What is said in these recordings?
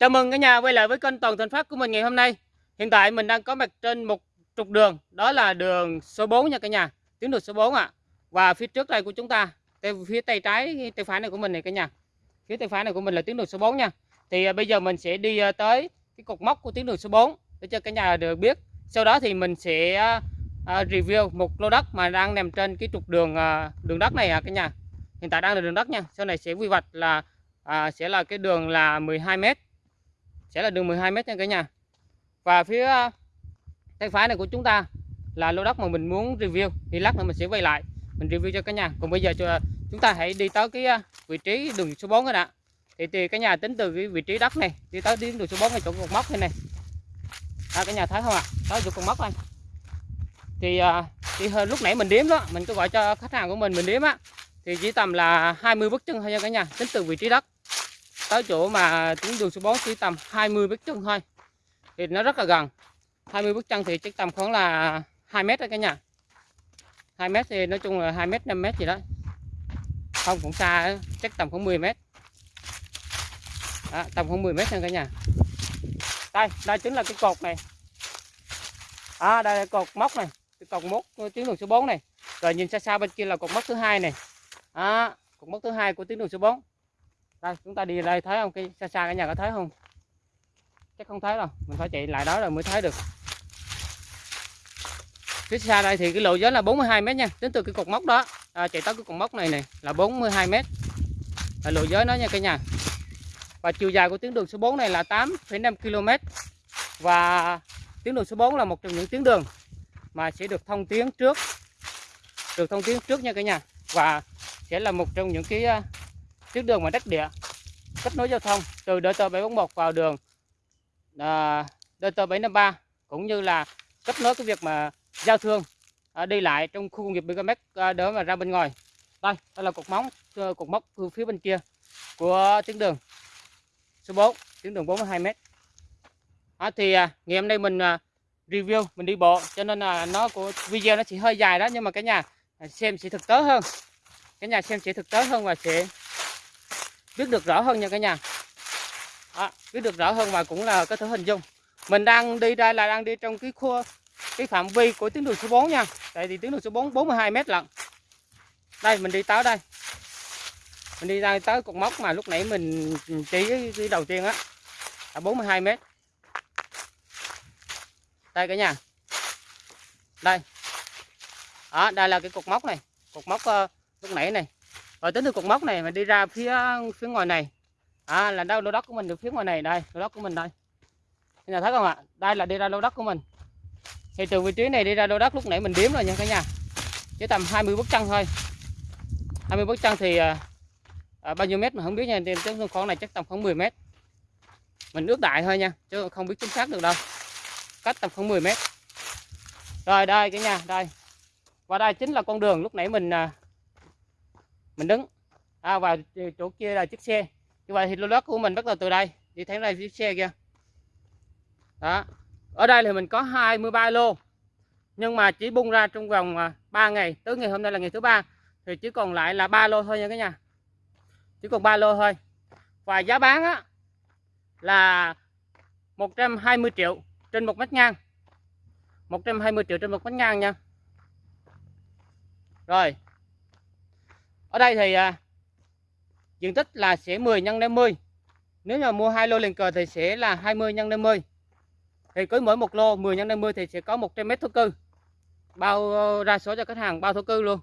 Chào mừng cả nhà quay lại với kênh Toàn Thành Phát của mình ngày hôm nay. Hiện tại mình đang có mặt trên một trục đường, đó là đường số 4 nha cả nhà, tuyến đường số 4 ạ. À. Và phía trước đây của chúng ta, phía tay trái, tay phải này của mình này cả nhà. Phía tay phải này của mình là tuyến đường số 4 nha. Thì à, bây giờ mình sẽ đi à, tới cái cột mốc của tuyến đường số 4 để cho cả nhà được biết. Sau đó thì mình sẽ à, à review một lô đất mà đang nằm trên cái trục đường à, đường đất này à cả nhà. Hiện tại đang là đường đất nha. Sau này sẽ quy hoạch là à, sẽ là cái đường là 12 m sẽ là đường 12 m nha cả nhà. Và phía ờ, tay phải này của chúng ta là lô đất mà mình muốn review. Thì lát nữa mình sẽ quay lại mình review cho cả nhà. Còn bây giờ cho chúng ta hãy đi tới cái ờ, vị trí đường số 4 rồi đã. Thì, thì cả nhà tính từ cái vị trí đất này đi tới đến đường số 4 này chỗ cột mốc này này. À, cả nhà thấy không ạ? À? tới chỗ cột mốc này. Thì, ờ, thì thì lúc nãy mình đếm đó mình cứ gọi cho khách hàng của mình mình đếm á. Thì chỉ tầm là 20 bước chân thôi nha cả nhà tính từ vị trí đất tới chỗ mà tuyến đường số 4 chỉ tầm 20 bước chân thôi. Thì nó rất là gần. 20 bước chân thì chắc tầm khoảng là 2 mét đó cả nhà. 2 mét thì nói chung là 2 mét 5 mét gì đó. Không cũng xa chắc tầm khoảng 10 mét. Đó, tầm khoảng 10 mét nha cả nhà. Đây đây chính là cái cột này. À đây là cột móc này. Cái cột mốc tuyến đường số 4 này. Rồi nhìn xa xa bên kia là cột mốc thứ hai này. À, cột mốc thứ hai của tuyến đường số 4 đây chúng ta đi đây thấy không? Cái xa xa cả nhà có thấy không? Chắc không thấy đâu. Mình phải chạy lại đó rồi mới thấy được. Phía xa đây thì cái lộ giới là 42 mét nha. Tính từ cái cột mốc đó. À, chạy tới cái cột mốc này này là 42 mét. Là lộ giới nó nha cả nhà. Và chiều dài của tuyến đường số 4 này là 8,5 km và tuyến đường số 4 là một trong những tuyến đường mà sẽ được thông tuyến trước. Được thông tuyến trước nha cả nhà. Và sẽ là một trong những cái à, tuyến đường mà đất địa kết nối giao thông từ DT 741 vào đường à, DT 753 cũng như là kết nối cái việc mà giao thương à, đi lại trong khu công nghiệp Bigamex à, đỡ mà ra bên ngoài. Đây đây là cột móng ờ, cột mốc phía bên kia của tuyến đường. Số 4 tuyến đường 42 m à, thì à, ngày hôm nay mình à, review mình đi bộ cho nên là nó của video nó chỉ hơi dài đó nhưng mà cái nhà xem sẽ thực tế hơn. Cái nhà xem sẽ thực tế hơn và sẽ biết được rõ hơn nha cả nhà. Đó, biết được rõ hơn và cũng là có thể hình dung. Mình đang đi đây là đang đi trong cái khu cái phạm vi của tuyến đường số 4 nha. Tại vì tuyến đường số 4 42 mét lận. Đây mình đi tới đây. Mình đi ra tới cột mốc mà lúc nãy mình chỉ cái, cái đầu tiên á là 42 mét. Đây cả nhà. Đây. Đó đây là cái cột mốc này. Cột mốc uh, lúc nãy này rồi tính từ cột mốc này mà đi ra phía phía ngoài này. À là đâu? Lô đất của mình được phía ngoài này. Đây lô đất của mình đây. Nhà thấy không ạ? Đây là đi ra lô đất của mình. Thì từ vị trí này đi ra lô đất lúc nãy mình đếm rồi nha cả nhà. Chỉ tầm 20 bước chân thôi. 20 bước chân thì à, à, bao nhiêu mét mà không biết nha. Trên khoảng này chắc tầm khoảng 10 mét. Mình ước đại thôi nha chứ không biết chính xác được đâu. Cách tầm khoảng 10 mét. Rồi đây cả nhà đây. Và đây chính là con đường lúc nãy mình à, mình đứng. À, và chỗ kia là chiếc xe. Như vậy thì lô đất của mình bắt đầu từ đây. Đi thấy đây chiếc xe kia. Đó. Ở đây thì mình có 23 lô. Nhưng mà chỉ bung ra trong vòng à, 3 ngày. Tới ngày hôm nay là ngày thứ ba. Thì chỉ còn lại là ba lô thôi nha cả nhà. Chỉ còn ba lô thôi. Và giá bán á là 120 triệu trên một mét ngang. 120 triệu trên một mét ngang nha. Rồi ở đây thì à, diện tích là sẽ 10 nhân 50 nếu mà mua hai lô liền cờ thì sẽ là 20 nhân 50 thì cứ mỗi một lô 10 nhân 50 thì sẽ có 100 mét thổ cư. Bao ờ, ra số cho khách hàng bao thổ cư luôn.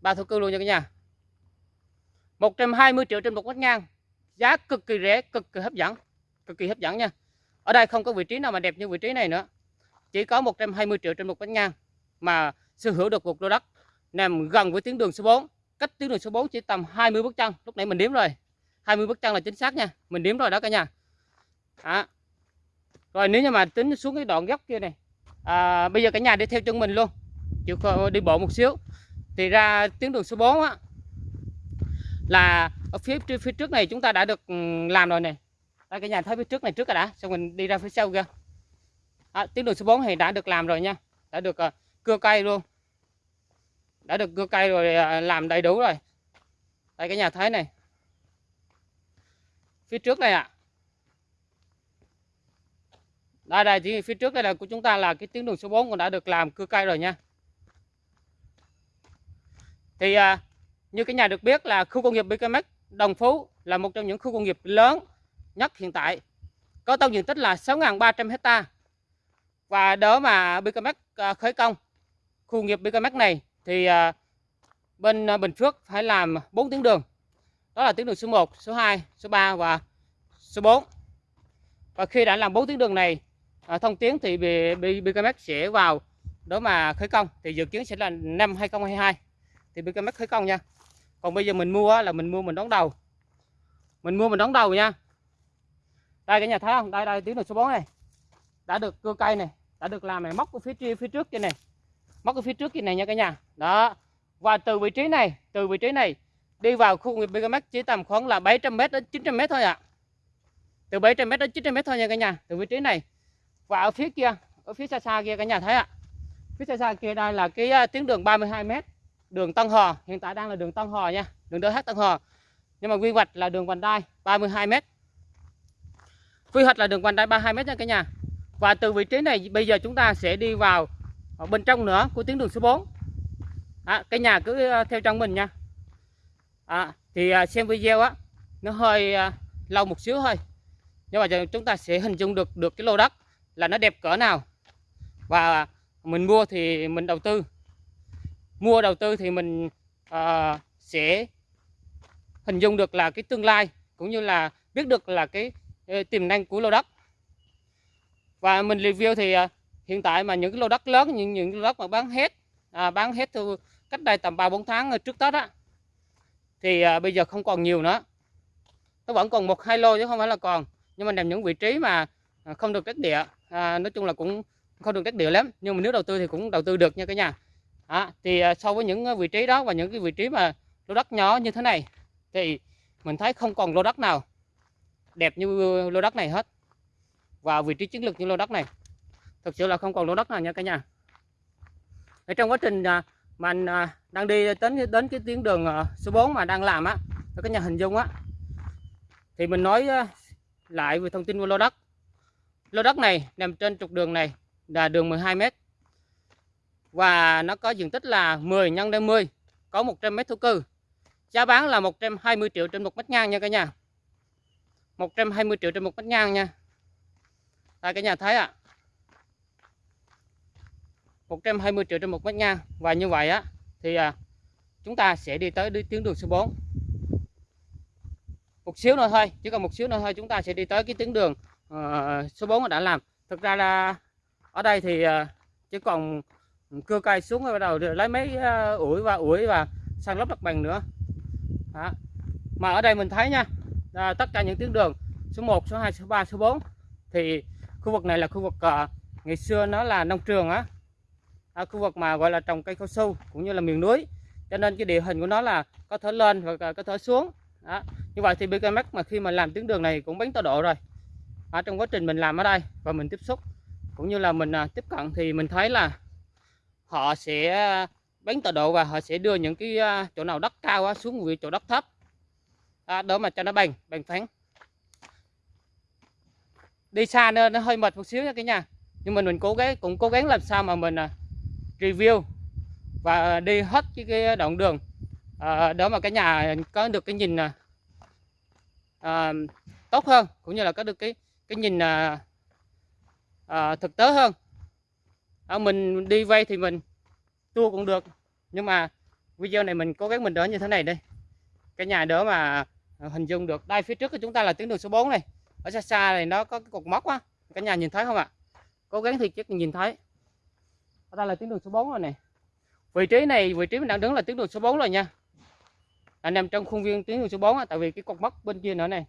Bao thổ cư luôn nha cả nhà. 120 triệu trên một mét ngang. Giá cực kỳ rẻ cực kỳ hấp dẫn cực kỳ hấp dẫn nha. Ở đây không có vị trí nào mà đẹp như vị trí này nữa. Chỉ có 120 triệu trên một mét ngang mà sở hữu được một lô đất nằm gần với tuyến đường số 4 cách tuyến đường số 4 chỉ tầm 20 bước chân. Lúc nãy mình đếm rồi. 20 bước chân là chính xác nha. Mình đếm rồi đó cả nhà. Đó. rồi nếu như mà tính xuống cái đoạn góc kia này à, bây giờ cả nhà đi theo chân mình luôn. Chịu đi bộ một xíu. Thì ra tuyến đường số 4 á là ở phía phía trước này chúng ta đã được ừ, làm rồi này đây cả nhà thấy phía trước này trước rồi đã. Xong mình đi ra phía sau kia à, tuyến đường số 4 thì đã được làm rồi nha. Đã được uh, cưa cây luôn đã được cưa cây rồi à, làm đầy đủ rồi. Đây cái nhà thấy này. Phía trước đây ạ. À. đây đây thì phía trước đây là của chúng ta là cái tuyến đường số 4 cũng đã được làm cưa cây rồi nha. Thì à, như cái nhà được biết là khu công nghiệp BKMX Đồng Phú là một trong những khu công nghiệp lớn nhất hiện tại. Có tổng diện tích là 6.300 hecta và đó mà BKMX à, khởi công khu công nghiệp BKMX này thì à, bên à, Bình Phước phải làm 4 tuyến đường. Đó là tuyến đường số 1, số 2, số 3 và số 4 và khi đã làm 4 tuyến đường này à, thông tuyến thì BKMX sẽ vào đó mà khởi công. Thì dự kiến sẽ là năm 2022 thì BKMX khởi công nha. Còn bây giờ mình mua là mình mua mình đón đầu. Mình mua mình đón đầu nha. Đây cả nhà thấy không? Đây đây tuyến đường số 4 này. Đã được cưa cây này đã được làm này móc ở phía phía trước trên này móc ở phía trước kia này nha cả nhà. Đó. Và từ vị trí này, từ vị trí này đi vào khu nghiệp Megamax chỉ tầm khoảng là 700m đến 900m thôi ạ. À. từ 700m đến 900m thôi nha cả nhà, từ vị trí này. Và ở phía kia, ở phía xa xa kia cả nhà thấy ạ. À. phía xa xa kia đây là cái à, tuyến đường 32m đường Tân Hò hiện tại đang là đường Tân Hò nha, đường DH Tân Hò nhưng mà quy hoạch là đường vành đai 32m quy hoạch là đường vành đai 32m nha cả nhà. Và từ vị trí này, bây giờ chúng ta sẽ đi vào ở bên trong nữa của tuyến đường số 4 à, cái nhà cứ ờ, theo trong mình nha. À, thì à, xem video á nó hơi à, lâu một xíu thôi. Nhưng mà chúng ta sẽ hình dung được được cái lô đất là nó đẹp cỡ nào. Và mình mua thì mình đầu tư. Mua đầu tư thì mình uh, sẽ hình dung được là cái tương lai cũng như là biết được là cái ờ, tiềm năng của lô đất. Và mình review thì uh, hiện tại mà những cái lô đất lớn những những lô đất mà bán hết à, bán hết từ cách đây tầm 3 4 tháng trước Tết á thì à, bây giờ không còn nhiều nữa. Nó vẫn còn một hai lô chứ không phải là còn nhưng mà nằm những vị trí mà à, không được đất địa à, nói chung là cũng không được đất địa lắm nhưng mà nếu đầu tư thì cũng đầu tư được nha cả nhà. À, thì à, so với những à, vị trí đó và những cái vị trí mà lô đất nhỏ như thế này thì mình thấy không còn lô đất nào đẹp như lô đất này hết. Và vị trí chiến lược như lô đất này thực sự là không còn lô đất nào nha cả nhà. Ở trong quá trình à, mà anh à, đang đi đến đến cái tuyến đường à, số 4 mà đang làm á các nhà hình dung á, thì mình nói lại về thông tin của lô đất. Lô đất này nằm trên trục đường này là đường 12 m và nó có diện tích là 10 nhân 50 có 100 m thổ cư. Giá bán là 120 triệu trên một mét ngang nha cả nhà. 120 triệu trên một mét ngang nha. Tại cả nhà thấy ạ à. 120 triệu trên một mét ngang. Và như vậy á thì à, chúng ta sẽ đi tới đi tuyến đường số 4 một xíu nữa thôi chỉ còn một xíu nữa thôi chúng ta sẽ đi tới cái tuyến đường uh, số 4 đã làm. Thực ra là ở đây thì uh, chỉ còn cưa cây xuống rồi bắt đầu lấy mấy uh, ủi và ủi và sang lấp mặt bằng nữa. Đó. mà ở đây mình thấy nha à, tất cả những tuyến đường số 1 số 2 số 3 số 4 thì khu vực này là khu vực uh, ngày xưa nó là nông trường á à, khu vực mà gọi là trồng cây cao su cũng như là miền núi. Cho nên cái địa hình của nó là có thể lên và có thể xuống. Đó. như vậy thì BKMX mà khi mà làm tuyến đường này cũng bánh tọa độ rồi. Ở trong quá trình mình làm ở đây và mình tiếp xúc cũng như là mình à, tiếp cận thì mình thấy là họ sẽ bánh tọa độ và họ sẽ đưa những cái à, chỗ nào đất cao xuống vị chỗ đất thấp. À, đó mà cho nó bằng bằng phẳng. Đi xa nên nó hơi mệt một xíu nha cả nhà. Nhưng mình mình cố gắng cũng cố gắng làm sao mà mình à, review và đi hết cái, cái đoạn đường. À, đó mà cái nhà có được cái nhìn à, à, tốt hơn cũng như là có được cái cái nhìn à, à, thực tế hơn. À, mình đi vay thì mình tua cũng được nhưng mà video này mình cố gắng mình đỡ như thế này đây. Cái nhà đỡ mà hình dung được đây phía trước của chúng ta là tuyến đường số 4 này. Ở xa xa này nó có cái cột mốc á. Cả nhà nhìn thấy không ạ? Cố gắng thì chắc nhìn thấy ở đây là tuyến đường số 4 rồi này vị trí này vị trí mình đang đứng là tuyến đường số 4 rồi nha. Là nằm trong khuôn viên tuyến đường số 4 á, tại vì cái cột mốc bên kia nữa này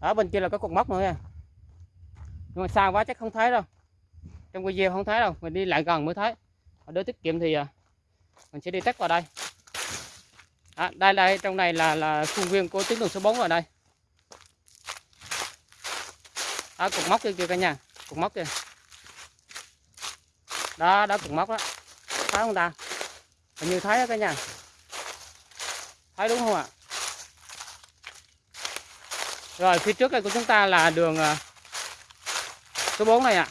ở bên kia là có cột mốc nữa nha. Nhưng mà xa quá chắc không thấy đâu. Trong video không thấy đâu mình đi lại gần mới thấy. Để tiết kiệm thì à, mình sẽ đi tắt vào đây. À, đây đây trong này là là khuôn viên của tuyến đường số 4 rồi đây. À, cột mốc kia kìa cả nhà cột mốc kìa đó đó cục mốc đó. Thấy không ta? Hình như thấy đó cả nhà. Thấy đúng không ạ? Rồi, phía trước đây của chúng ta là đường à, số 4 này ạ.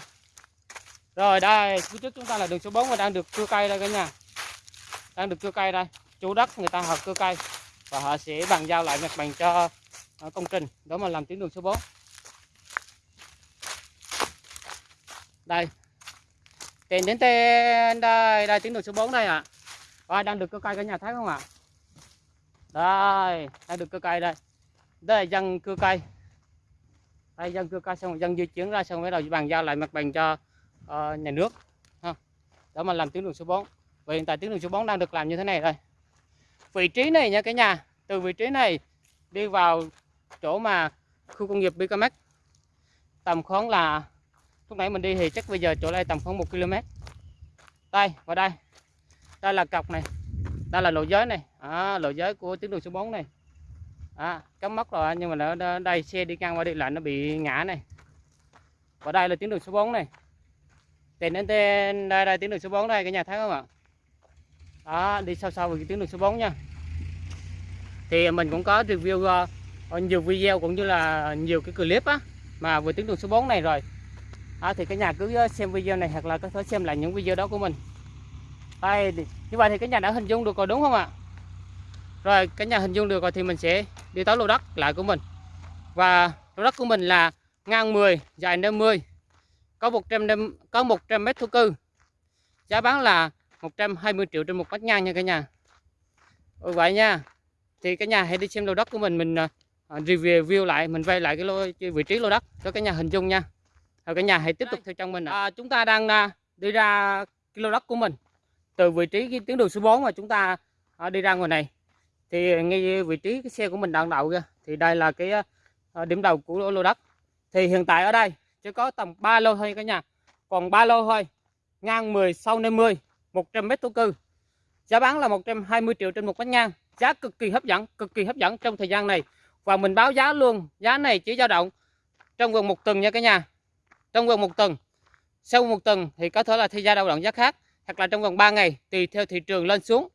Rồi, đây, phía trước chúng ta là đường số 4 và đang được cưa cây đây cả nhà. Đang được cưa cây đây. Chủ đất người ta họ cưa cây và họ sẽ bàn giao lại mặt bằng cho à, công trình đó mà làm tuyến đường số 4 đây tiền đến tên đây đây tuyến đường số 4 đây ạ. Và đang được cưa cây cả nhà thấy không ạ? Đây đang được cưa cây đây. Đây là dân cưa cây đây dân cưa cây xong dân di chuyển ra xong bắt đầu bàn giao lại mặt bằng cho uh, nhà nước. Ha. đó mà làm tuyến đường số 4 và hiện tại tuyến đường số 4 đang được làm như thế này đây. Vị trí này nha cả nhà từ vị trí này đi vào chỗ mà khu công nghiệp Bicamex tầm khoảng là lúc nãy mình đi thì chắc bây giờ chỗ đây tầm khoảng 1 km đây và đây. Đây là cọc này. Đây là lộ giới này. À, lộ giới của tuyến đường số 4 này. À, cắm mất rồi nhưng mà nó đây xe đi ngang qua đi lại nó bị ngã này. Và đây là tuyến đường số 4 này. Tiền đến tên đây đây tuyến đường số 4 đây cả nhà thấy không ạ? Đó đi sau sau về tuyến đường số 4 nha. Thì mình cũng có review uh, nhiều video cũng như là nhiều cái clip á mà về tuyến đường số 4 này rồi à, thì cả nhà cứ ờ, xem video này hoặc là có thể xem lại những video đó của mình. Đây như vậy thì cả nhà đã hình dung được rồi đúng không ạ? Rồi cả nhà hình dung được rồi thì mình sẽ đi tới lô đất lại của mình. Và lô đất của mình là ngang 10 dài 50 có 100 có 100 mét thổ cư. Giá bán là 120 triệu trên một mét ngang nha cả nhà. Ừ, vậy nha. Thì cả nhà hãy đi xem lô đất của mình mình ờ, review lại mình vay lại cái lô vị trí lô đất cho cả nhà hình dung nha rồi cả nhà hãy tiếp tục theo chân mình à, chúng ta đang uh, đi ra lô đất của mình. Từ vị trí cái tuyến đường số 4 mà chúng ta uh, đi ra ngoài này. Thì ngay vị trí cái xe của mình đang đậu kia thì đây là cái uh, điểm đầu của lô đất. Thì hiện tại ở đây chỉ có tầm 3 lô thôi cả nhà. Còn 3 lô thôi ngang 10 sau 50 100 mét thổ cư. Giá bán là 120 triệu trên một mét ngang. Giá cực kỳ hấp dẫn cực kỳ hấp dẫn trong thời gian này. Và mình báo giá luôn giá này chỉ dao động trong vòng một tuần nha cả nhà trong vòng một tuần. Sau một tuần thì có thể là thay ra đầu đoạn giá khác hoặc là trong vòng 3 ngày tùy theo thị trường lên xuống.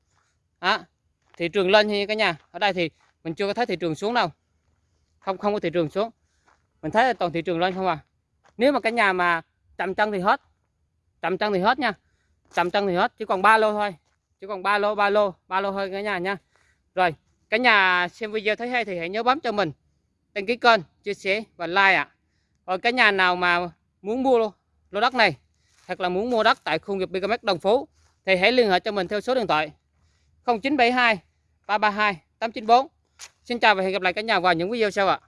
À, thị trường lên như cả nhà ở đây thì mình chưa có thấy thị trường xuống đâu. Không không có thị trường xuống. Mình thấy là toàn thị trường lên không à. Nếu mà cả nhà mà chậm chân thì hết. Chậm chân thì hết nha. Chậm chân thì hết chỉ còn ba lô thôi. Chỉ còn ba lô ba lô ba lô thôi cả nhà nha. Rồi cả nhà xem video thấy hay thì hãy nhớ bấm cho mình. Đăng ký kênh chia sẻ và like ạ. À. rồi cả nhà nào mà muốn mua lô, lô đất này hoặc là muốn mua đất tại khu nghiệp BKMX Đồng Phú thì hãy liên hệ cho mình theo số điện thoại 0972 332 894 Xin chào và hẹn gặp lại cả nhà vào những video sau ạ.